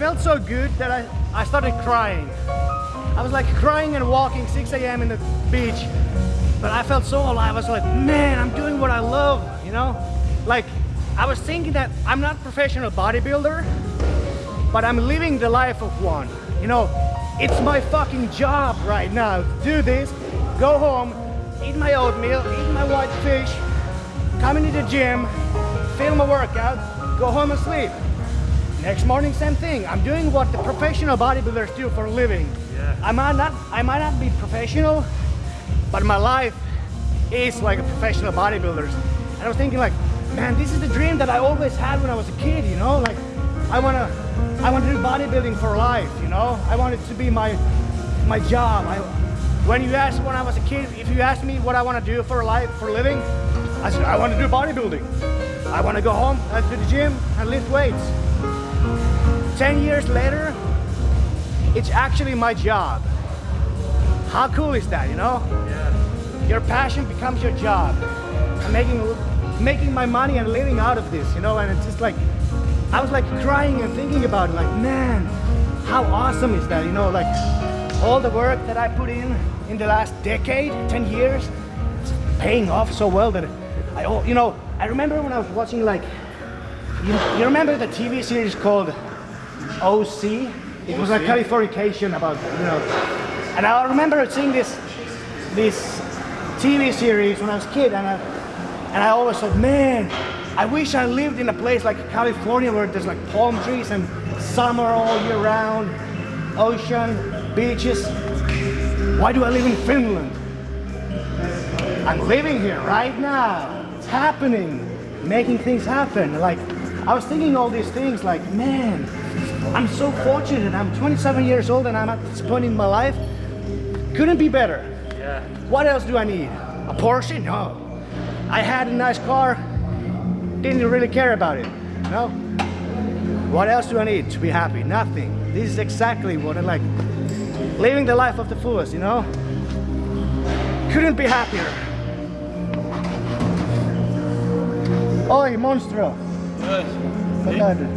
Felt so good that I, I started crying. I was like crying and walking 6 a.m. in the beach, but I felt so alive. I was like, man, I'm doing what I love, you know? Like, I was thinking that I'm not a professional bodybuilder, but I'm living the life of one. You know, it's my fucking job right now do this, go home, eat my oatmeal, eat my white fish, come into the gym, film a workout, go home and sleep. Next morning, same thing. I'm doing what the professional bodybuilders do for a living. Yeah. I might not, I might not be professional, but my life is like a professional bodybuilder's. And I was thinking like, man, this is the dream that I always had when I was a kid, you know? Like, I wanna, I want to do bodybuilding for life, you know? I want it to be my, my job. I, when you asked when I was a kid, if you asked me what I want to do for life, for a living, I said, I want to do bodybuilding. I want to go home and to the gym and lift weights. 10 years later, it's actually my job. How cool is that, you know? Yeah. Your passion becomes your job. I'm making, making my money and living out of this, you know? And it's just like, I was like crying and thinking about it, like, man, how awesome is that, you know? Like, all the work that I put in in the last decade, 10 years, it's paying off so well that I, oh, you know, I remember when I was watching like, you, you remember the TV series called OC? It was a? Californication about, you know, and I remember seeing this, this TV series when I was a kid and I, and I always thought, man, I wish I lived in a place like California where there's like palm trees and summer all year round, ocean, beaches. Why do I live in Finland? I'm living here right now. It's happening, making things happen. Like, I was thinking all these things like, man, I'm so fortunate. I'm 27 years old and I'm at this point in my life. Couldn't be better. Yeah. What else do I need? A Porsche? No. I had a nice car, didn't really care about it. No. What else do I need to be happy? Nothing. This is exactly what I like. Living the life of the fullest, you know? Couldn't be happier. Oi, monstro! Good. Vad är det?